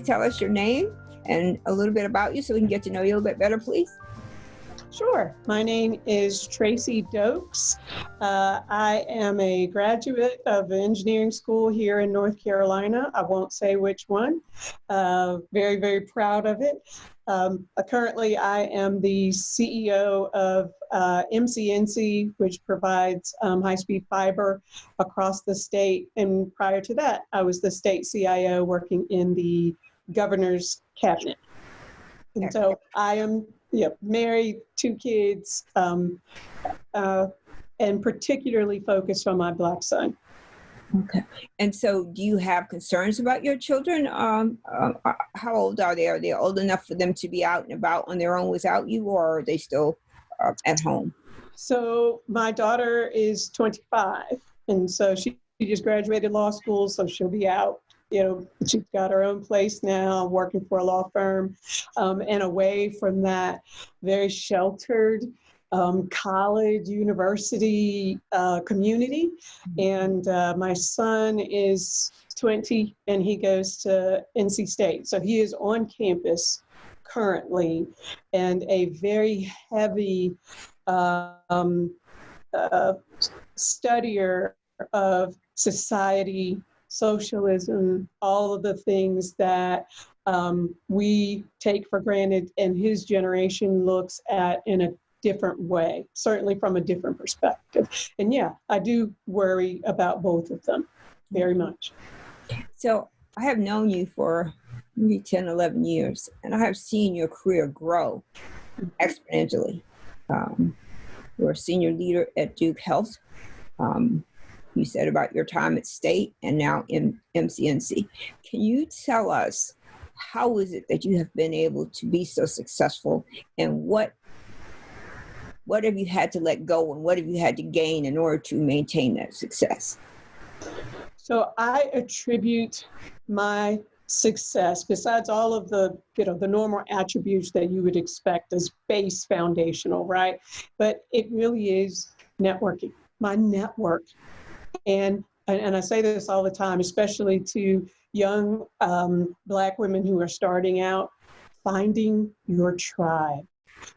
please tell us your name and a little bit about you so we can get to know you a little bit better, please? Sure. My name is Tracy Doaks. Uh, I am a graduate of engineering school here in North Carolina. I won't say which one. Uh, very, very proud of it. Um, uh, currently, I am the CEO of uh, MCNC, which provides um, high speed fiber across the state. And prior to that, I was the state CIO working in the governor's cabinet. And so I am married, two kids, um, uh, and particularly focused on my black son. Okay. And so, do you have concerns about your children? Um, uh, uh, how old are they? Are they old enough for them to be out and about on their own without you, or are they still uh, at home? So, my daughter is 25, and so she just graduated law school, so she'll be out you know, she's got her own place now, working for a law firm, um, and away from that very sheltered um, college, university uh, community. And uh, my son is 20 and he goes to NC State. So he is on campus currently and a very heavy um, uh, studier of society socialism, all of the things that um, we take for granted and his generation looks at in a different way, certainly from a different perspective. And yeah, I do worry about both of them very much. So I have known you for maybe 10, 11 years, and I have seen your career grow exponentially. Um, you're a senior leader at Duke Health. Um, you said about your time at state and now in MCNC. Can you tell us how is it that you have been able to be so successful and what what have you had to let go and what have you had to gain in order to maintain that success? So I attribute my success besides all of the you know the normal attributes that you would expect as base foundational right but it really is networking my network and, and I say this all the time, especially to young um, Black women who are starting out, finding your tribe,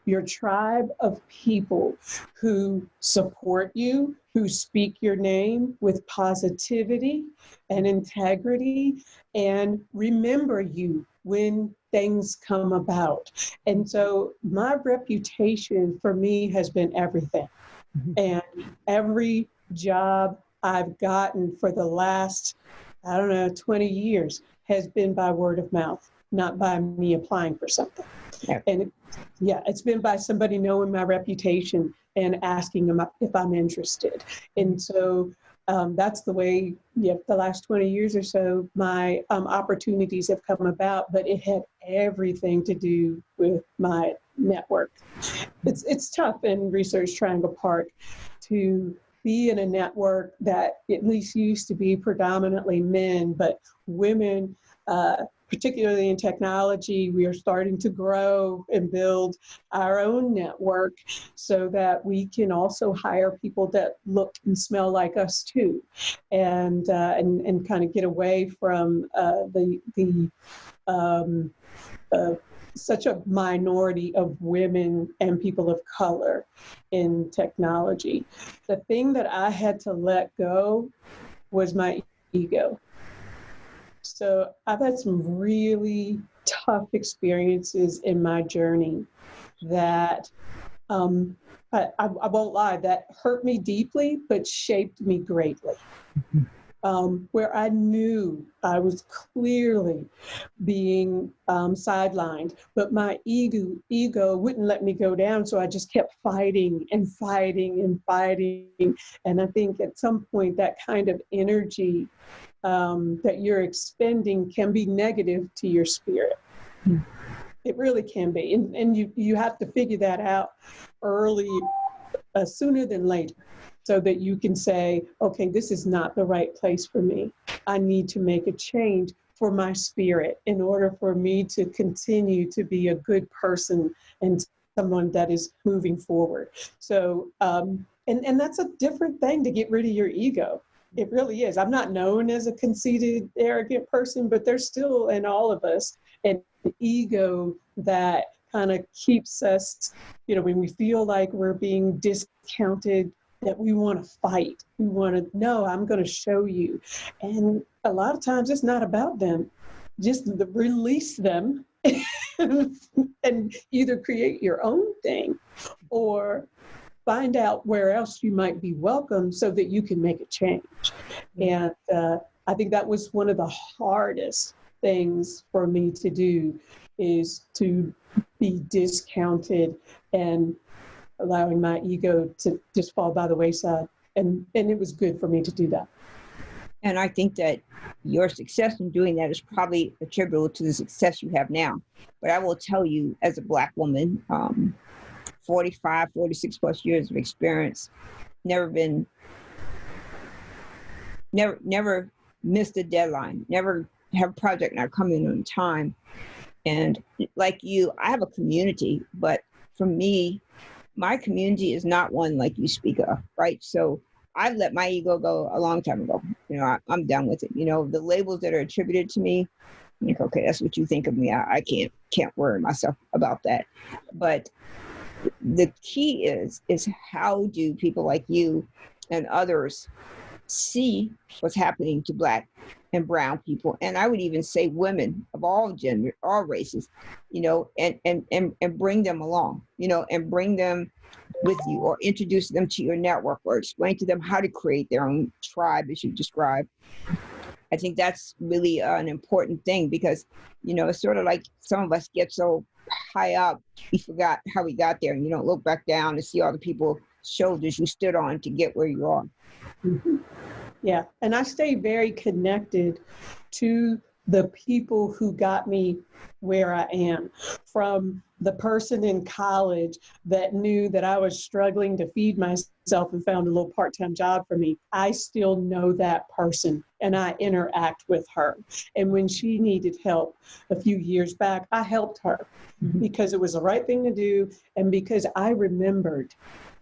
your tribe of people who support you, who speak your name with positivity and integrity, and remember you when things come about. And so my reputation for me has been everything. Mm-hmm. And every job I've gotten for the last, I don't know, 20 years has been by word of mouth, not by me applying for something. Yeah. And it, yeah, it's been by somebody knowing my reputation and asking them if I'm interested. And so um, that's the way, yeah, the last 20 years or so, my um, opportunities have come about, but it had everything to do with my network. It's, it's tough in Research Triangle Park to be in a network that at least used to be predominantly men, but women, uh, particularly in technology, we are starting to grow and build our own network so that we can also hire people that look and smell like us too, and uh, and and kind of get away from uh, the the um, uh, such a minority of women and people of color in technology. The thing that I had to let go was my ego. So I've had some really tough experiences in my journey that um, I, I, won't lie, that hurt me deeply, but shaped me greatly. Um, where I knew I was clearly being um, sidelined, but my ego, ego wouldn't let me go down. So I just kept fighting and fighting and fighting. And I think at some point that kind of energy um, that you're expending can be negative to your spirit. Mm. It really can be. And, and you, you have to figure that out early, uh, sooner than later so that you can say, okay, this is not the right place for me. I need to make a change for my spirit in order for me to continue to be a good person and someone that is moving forward. So, um, and, and that's a different thing to get rid of your ego it really is. I'm not known as a conceited, arrogant person, but there's still in all of us an ego that kind of keeps us, you know, when we feel like we're being discounted, that we want to fight. We want to, no, I'm going to show you. And a lot of times it's not about them. Just the, release them and either create your own thing or find out where else you might be welcome so that you can make a change. And uh, I think that was one of the hardest things for me to do is to be discounted and allowing my ego to just fall by the wayside. And, and it was good for me to do that. And I think that your success in doing that is probably attributable to the success you have now. But I will tell you, as a Black woman, um, 45, 46 plus years of experience, never been, never, never missed a deadline, never have a project not come in on time. And like you, I have a community, but for me, my community is not one like you speak of, right? So I've let my ego go a long time ago. You know, I, am done with it. You know, the labels that are attributed to me, like, okay, that's what you think of me. I, I can't can't worry myself about that. But the key is is how do people like you and others see what's happening to black and brown people and i would even say women of all gender all races you know and and and, and bring them along you know and bring them with you or introduce them to your network or explain to them how to create their own tribe as you described i think that's really uh, an important thing because you know it's sort of like some of us get so high up we forgot how we got there and you don't look back down and see all the people shoulders you stood on to get where you are mm-hmm. Yeah, and I stay very connected to the people who got me where I am. From the person in college that knew that I was struggling to feed myself and found a little part time job for me, I still know that person and I interact with her. And when she needed help a few years back, I helped her mm-hmm. because it was the right thing to do and because I remembered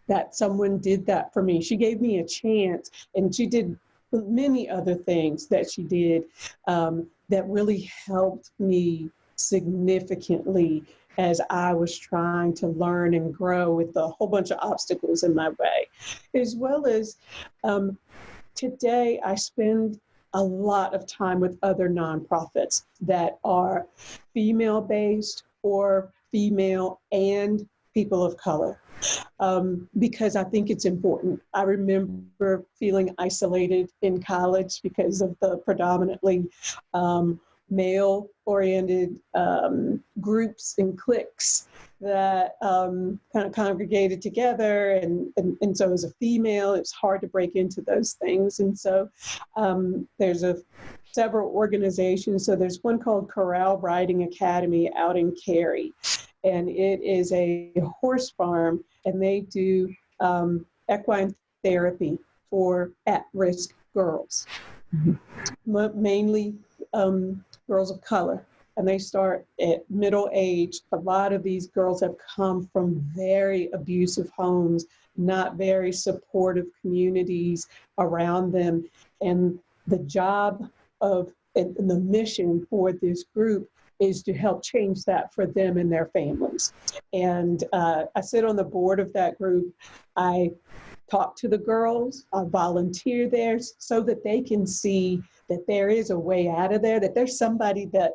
that someone did that for me. She gave me a chance and she did many other things that she did um, that really helped me significantly as I was trying to learn and grow with a whole bunch of obstacles in my way. As well as um, today, I spend a lot of time with other nonprofits that are female based or female and people of color um, because I think it's important. I remember feeling isolated in college because of the predominantly um, male oriented um, groups and cliques that um, kind of congregated together. And, and, and, so, as a female, it's hard to break into those things. And so, um, there's a several organizations. So, there's one called Corral Riding Academy out in Cary and it is a horse farm, and they do um, equine therapy for at-risk girls, mm-hmm. mainly um, girls of color. And they start at middle age. A lot of these girls have come from very abusive homes, not very supportive communities around them. And the job of and the mission for this group is to help change that for them and their families. And uh, I sit on the board of that group. I talk to the girls, I volunteer there so that they can see that there is a way out of there, that there's somebody that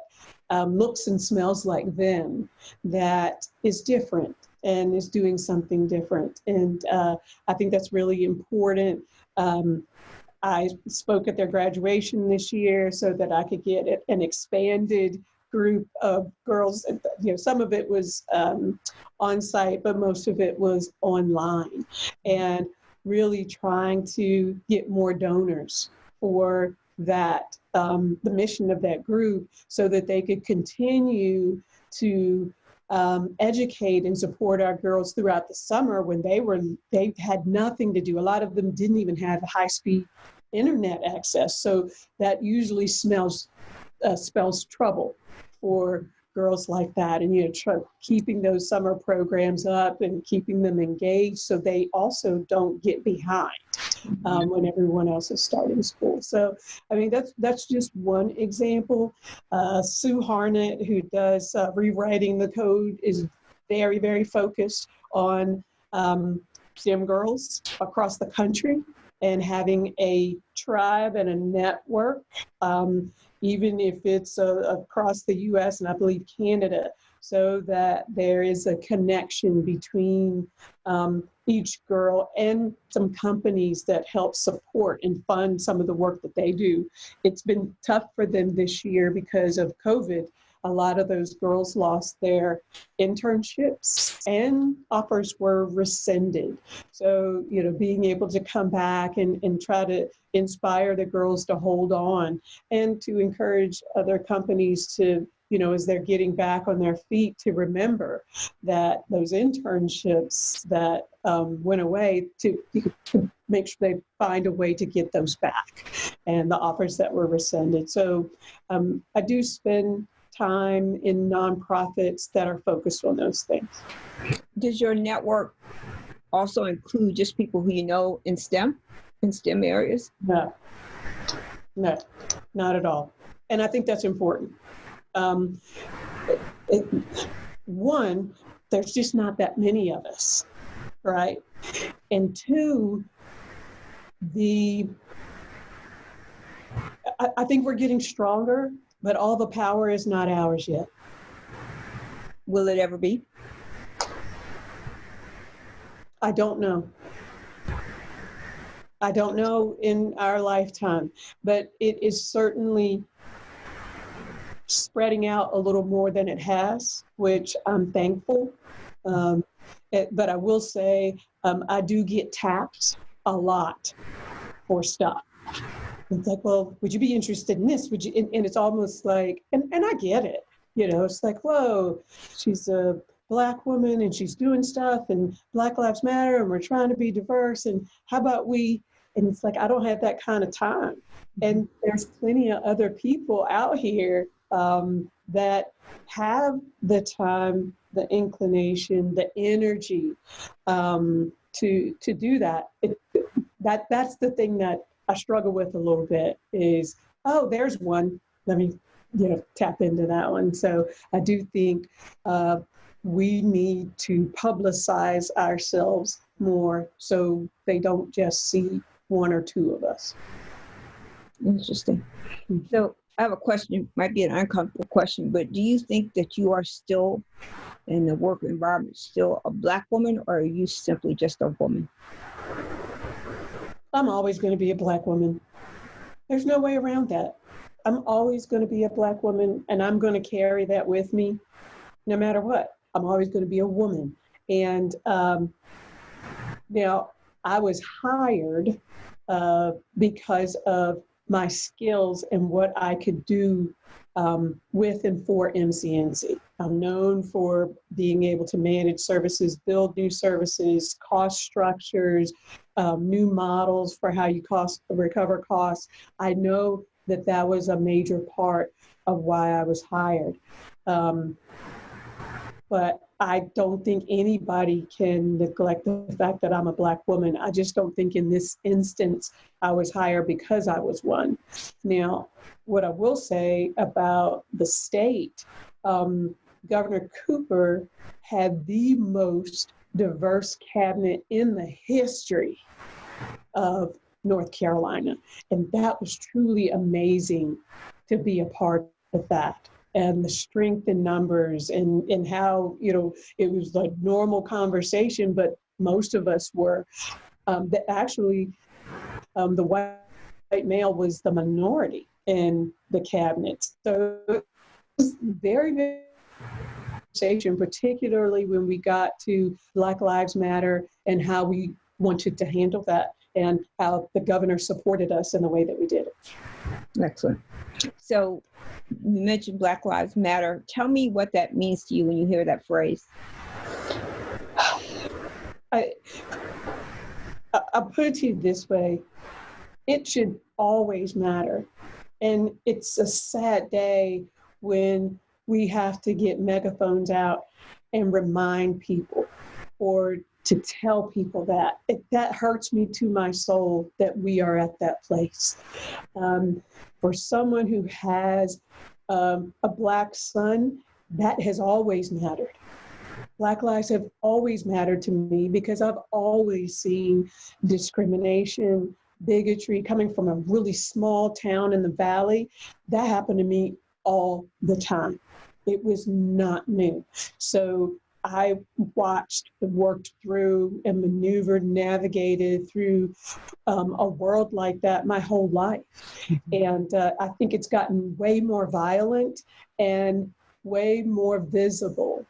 um, looks and smells like them that is different and is doing something different. And uh, I think that's really important. Um, I spoke at their graduation this year so that I could get an expanded group of girls. You know, some of it was um, on site, but most of it was online, and really trying to get more donors for that um, the mission of that group, so that they could continue to um, educate and support our girls throughout the summer when they were they had nothing to do. A lot of them didn't even have high speed internet access, so that usually smells uh, spells trouble for girls like that and you know try, keeping those summer programs up and keeping them engaged so they also don't get behind um, when everyone else is starting school. So, I mean, that's that's just one example. Uh, Sue Harnett, who does uh, rewriting the code, is very very focused on um, STEM girls across the country and having a tribe and a network, um, even if it's uh, across the US and I believe Canada, so that there is a connection between um, each girl and some companies that help support and fund some of the work that they do. It's been tough for them this year because of COVID a lot of those girls lost their internships and offers were rescinded. So, you know, being able to come back and, and try to inspire the girls to hold on and to encourage other companies to you know, as they're getting back on their feet to remember that those internships that um, went away to, to, make sure they find a way to get those back and the offers that were rescinded. So um, I do spend time in nonprofits that are focused on those things. Does your network also include just people who you know in STEM, in STEM areas? No, no, not at all. And I think that's important. Um, it, it, one, there's just not that many of us, right? And two, the I, I think we're getting stronger but all the power is not ours yet. Will it ever be? I don't know. I don't know in our lifetime, but it is certainly spreading out a little more than it has, which I'm thankful. Um, it, but I will say um, I do get tapped a lot for stuff. It's like, well, would you be interested in this? Would you? And, and it's almost like, and, and I get it. You know, it's like, whoa, she's a black woman and she's doing stuff and Black Lives Matter and we're trying to be diverse. And how about we? And it's like, I don't have that kind of time. And there's plenty of other people out here um, that have the time, the inclination, the energy um, to to do that. It, that that's the thing that I struggle with a little bit is, oh, there's one. Let me, you know, tap into that one. So I do think uh, we need to publicize ourselves more so they don't just see one or two of us. Interesting. So I have a question, might be an uncomfortable question, but do you think that you are still in the work environment still a black woman or are you simply just a woman? I'm always going to be a black woman. There's no way around that. I'm always going to be a black woman and I'm going to carry that with me no matter what. I'm always going to be a woman. And um, now I was hired uh, because of my skills and what I could do um, with and for MCNC. I'm known for being able to manage services, build new services, cost structures, um, new models for how you cost recover costs. I know that that was a major part of why I was hired. Um, but I don't think anybody can neglect the fact that I'm a Black woman. I just don't think in this instance I was hired because I was one. Now, what I will say about the state, um, Governor Cooper had the most diverse cabinet in the history of North Carolina. And that was truly amazing to be a part of that and the strength in numbers and, and how, you know, it was a normal conversation, but most of us were um, that actually um, the white, white male was the minority in the cabinet. So it was very, very conversation, particularly when we got to Black Lives Matter and how we wanted to handle that and how the governor supported us in the way that we did it. Excellent. So you mentioned Black Lives Matter. Tell me what that means to you when you hear that phrase. I, I'll put it to you this way it should always matter. And it's a sad day when we have to get megaphones out and remind people or to tell people that. It, that hurts me to my soul that we are at that place. Um, for someone who has um, a black son, that has always mattered. Black lives have always mattered to me because I've always seen discrimination, bigotry coming from a really small town in the valley. That happened to me all the time. It was not new. So I watched, and worked through, and maneuvered, navigated through um, a world like that my whole life. Mm-hmm. And uh, I think it's gotten way more violent and way more visible.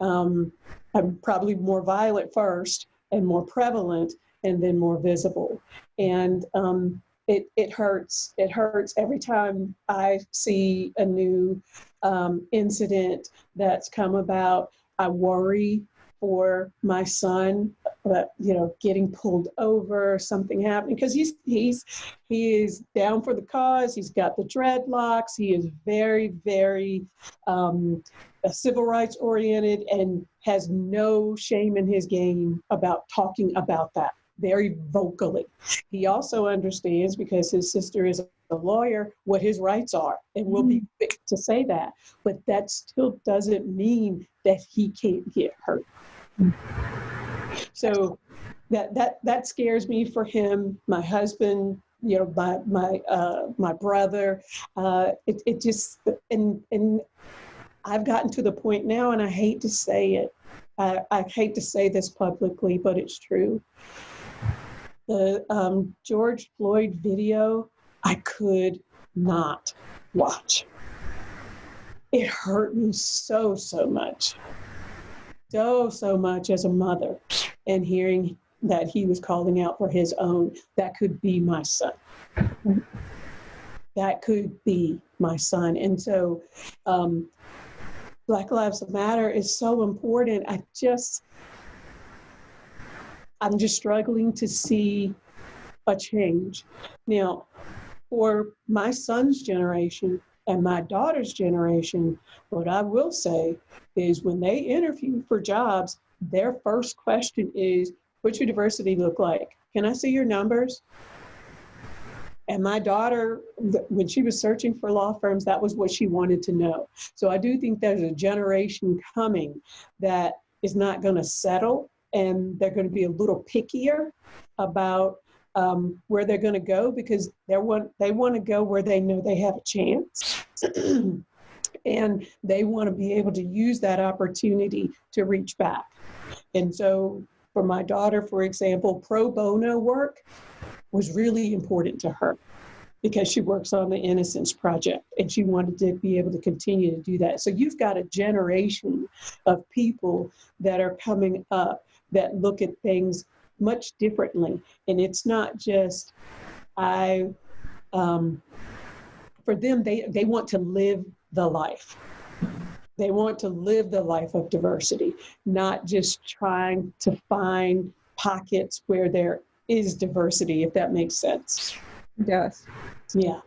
Um, I'm probably more violent first and more prevalent and then more visible. And um, it, it hurts. It hurts every time I see a new um, incident that's come about. I worry for my son, but you know, getting pulled over, something happening because he's he's he is down for the cause. He's got the dreadlocks. He is very very um, civil rights oriented and has no shame in his game about talking about that very vocally. He also understands because his sister is a lawyer what his rights are and we'll be mm-hmm. quick to say that. But that still doesn't mean that he can't get hurt. So that that that scares me for him, my husband, you know, my my uh, my brother. Uh, it it just and and I've gotten to the point now, and I hate to say it. I, I hate to say this publicly, but it's true the um, George Floyd video, I could not watch. It hurt me so, so much. So, so much as a mother, and hearing that he was calling out for his own, that could be my son. That could be my son. And so, um, Black Lives Matter is so important. I just, I'm just struggling to see a change. Now, for my son's generation and my daughter's generation, what I will say is when they interview for jobs, their first question is, What's your diversity look like? Can I see your numbers? And my daughter, when she was searching for law firms, that was what she wanted to know. So I do think there's a generation coming that is not going to settle and they're going to be a little pickier about um, where they're going to go because they want they want to go where they know they have a chance. and they want to be able to use that opportunity to reach back. And so, for my daughter, for example, pro bono work was really important to her because she works on the Innocence Project and she wanted to be able to continue to do that. So, you've got a generation of people that are coming up that look at things much differently. And it's not just, I, um, for them, they, they want to live the life. They want to live the life of diversity, not just trying to find pockets where there is diversity, if that makes sense. It does. Yeah.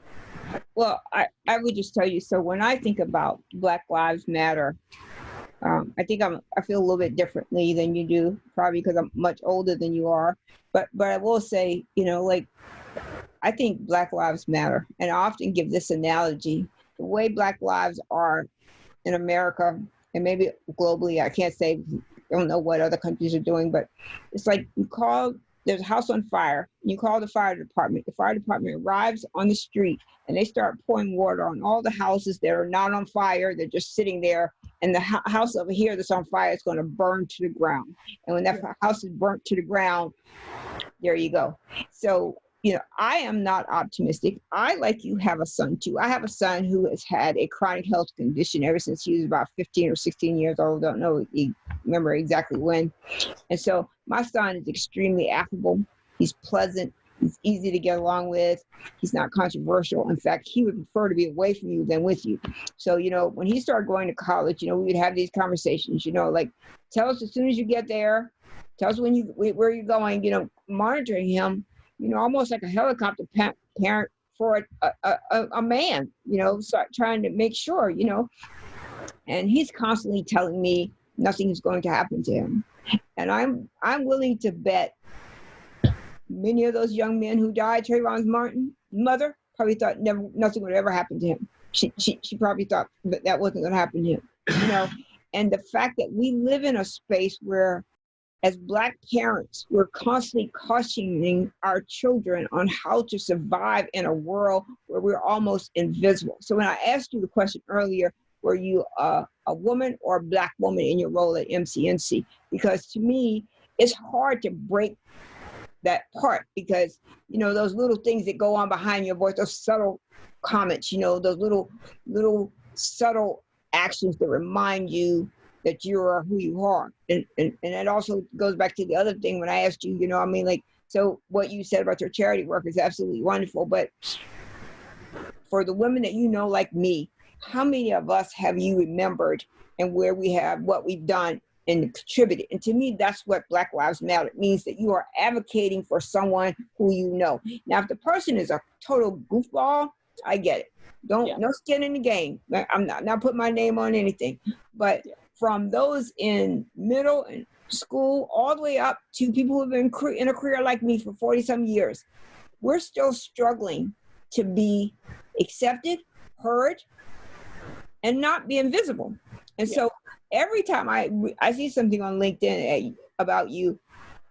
Well, I, I would just tell you so when I think about Black Lives Matter, um, I think I'm I feel a little bit differently than you do, probably because I'm much older than you are. But but I will say, you know, like I think Black Lives Matter, and I often give this analogy: the way Black lives are in America, and maybe globally, I can't say. I don't know what other countries are doing, but it's like you call there's a house on fire. You call the fire department. The fire department arrives on the street and they start pouring water on all the houses that are not on fire. They're just sitting there. And the house over here that's on fire is going to burn to the ground. And when that house is burnt to the ground, there you go. So you know, I am not optimistic. I, like you, have a son too. I have a son who has had a chronic health condition ever since he was about 15 or 16 years old. Don't know, remember exactly when. And so my son is extremely affable. He's pleasant. He's easy to get along with. He's not controversial. In fact, he would prefer to be away from you than with you. So, you know, when he started going to college, you know, we would have these conversations, you know, like, tell us as soon as you get there, tell us when you, where you're going, you know, monitoring him you know, almost like a helicopter pa- parent for a, a, a, a man, you know, start trying to make sure, you know. And he's constantly telling me nothing is going to happen to him. And I'm I'm willing to bet many of those young men who died, Trayvon's Martin mother probably thought never nothing would ever happen to him. She she she probably thought that that wasn't going to happen to him. You know, and the fact that we live in a space where as black parents we're constantly cautioning our children on how to survive in a world where we're almost invisible so when i asked you the question earlier were you a, a woman or a black woman in your role at mcnc because to me it's hard to break that part because you know those little things that go on behind your voice those subtle comments you know those little little subtle actions that remind you that you are who you are. And, and and it also goes back to the other thing when i asked you you know i mean like so what you said about your charity work is absolutely wonderful but for the women that you know like me how many of us have you remembered and where we have what we've done and contributed and to me that's what black lives matter it means that you are advocating for someone who you know. Now if the person is a total goofball i get it. Don't yeah. no skin in the game. I'm not not put my name on anything. But yeah. from those in middle and school all the way up to people who've been in a career like me for 40 some years, we're still struggling to be accepted, heard, and not be invisible. And yeah. so every time I I see something on LinkedIn eh, about you,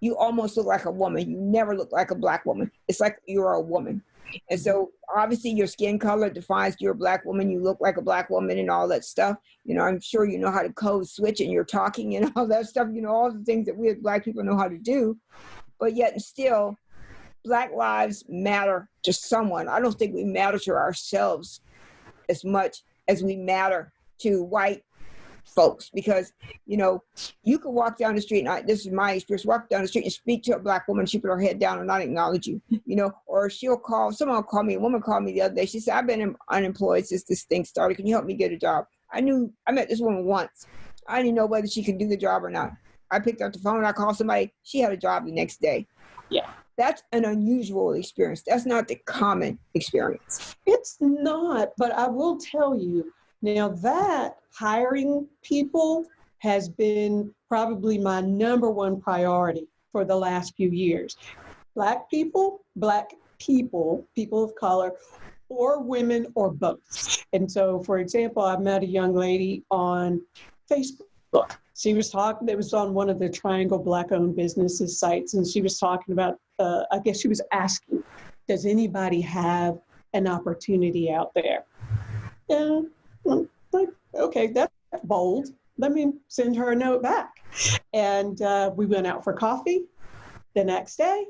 you almost look like a woman. You never look like a black woman. It's like you're a woman. And so mm-hmm. obviously your skin color defines you're a black woman, you look like a black woman and all that stuff. You know, I'm sure you know how to code switch and you're talking and all that stuff, you know, all the things that we as black people know how to do. But yet still, black lives matter to someone. I don't think we matter to ourselves as much as we matter to white folks. Because you know you could walk down the street and I, this is my experience walk down the street and speak to a black woman she put her head down and not acknowledge you you know or she'll call someone call me a woman called me the other day she said i've been unemployed since this thing started can you help me get a job? I knew i met this woman once. I didn't know whether she could do the job or not. I picked up the phone and i called somebody she had a job the next day. Yeah that's an unusual experience that's not the common experience it's not but i will tell you now, that hiring people has been probably my number one priority for the last few years. Black people, Black people, people of color, or women, or both. And so, for example, I met a young lady on Facebook. She was talking, it was on one of the Triangle Black owned businesses sites, and she was talking about, uh, I guess she was asking, does anybody have an opportunity out there? Like, okay, that's bold. Let me send her a note back. And uh, we went out for coffee the next day,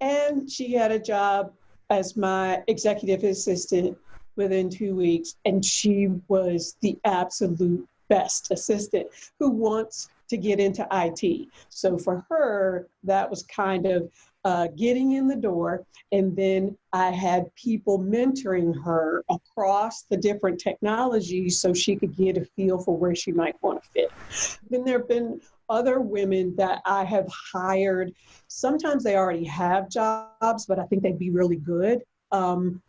and she had a job as my executive assistant within two weeks. And she was the absolute best assistant who wants to get into IT. So for her, that was kind of uh, getting in the door. And then I had people mentoring her across the different technologies so she could get a feel for where she might want to fit. Then there have been other women that I have hired. Sometimes they already have jobs, but I think they'd be really good um,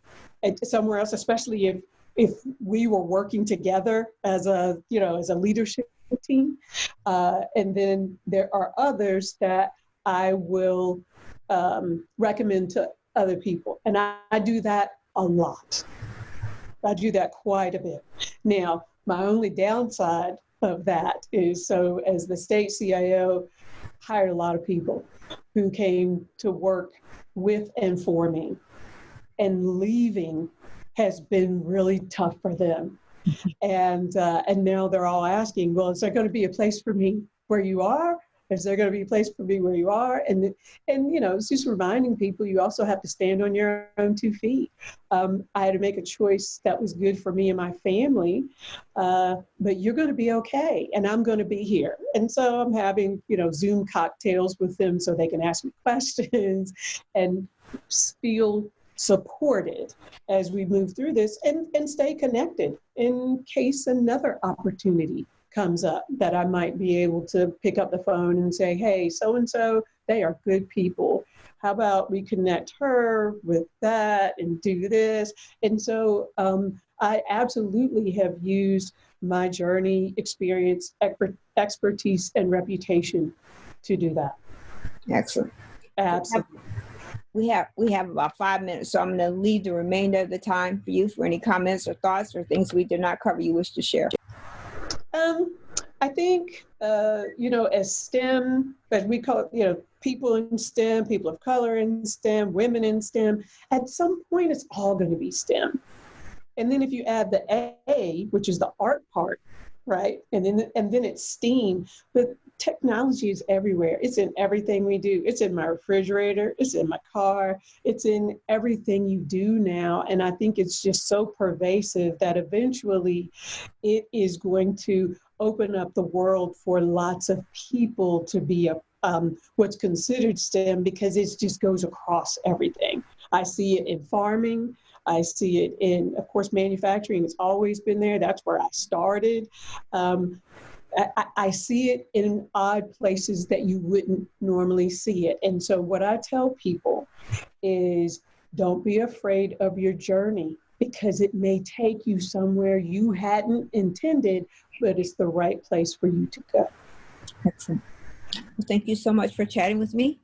somewhere else, especially if if we were working together as a you know as a leadership team. Uh, and then there are others that I will um, recommend to other people. And I, I do that a lot. I do that quite a bit. Now, my only downside of that is so as the state CIO hired a lot of people who came to work with and for me. And leaving has been really tough for them. and uh, and now they're all asking, well, is there going to be a place for me where you are? Is there going to be a place for me where you are? And and you know, it's just reminding people you also have to stand on your own two feet. Um, I had to make a choice that was good for me and my family, uh, but you're going to be okay, and I'm going to be here. And so I'm having you know Zoom cocktails with them so they can ask me questions and feel supported as we move through this and, and stay connected in case another opportunity comes up that I might be able to pick up the phone and say, hey, so and so, they are good people. How about we connect her with that and do this? And so um, I absolutely have used my journey, experience, expertise, and reputation to do that. Excellent. Absolutely. We have we have about five minutes, so I'm going to leave the remainder of the time for you for any comments or thoughts or things we did not cover you wish to share. Um, I think, uh, you know, as STEM, as we call it, you know, people in STEM, people of color in STEM, women in STEM, at some point it's all going to be STEM. And then if you add the A, which is the art part, right? And then and then it's STEAM, but technology is everywhere. It's in everything we do. It's in my refrigerator, it's in my car, it's in everything you do now. And I think it's just so pervasive that eventually it is going to open up the world for lots of people to be a um, what's considered STEM because it just goes across everything. I see it in farming. I see it in, of course, manufacturing. It's always been there. That's where I started. Um, I, I, see it in odd places that you wouldn't normally see it. And so, what I tell people is don't be afraid of your journey because it may take you somewhere you hadn't intended, but it's the right place for you to go. Excellent. Well, thank you so much for chatting with me.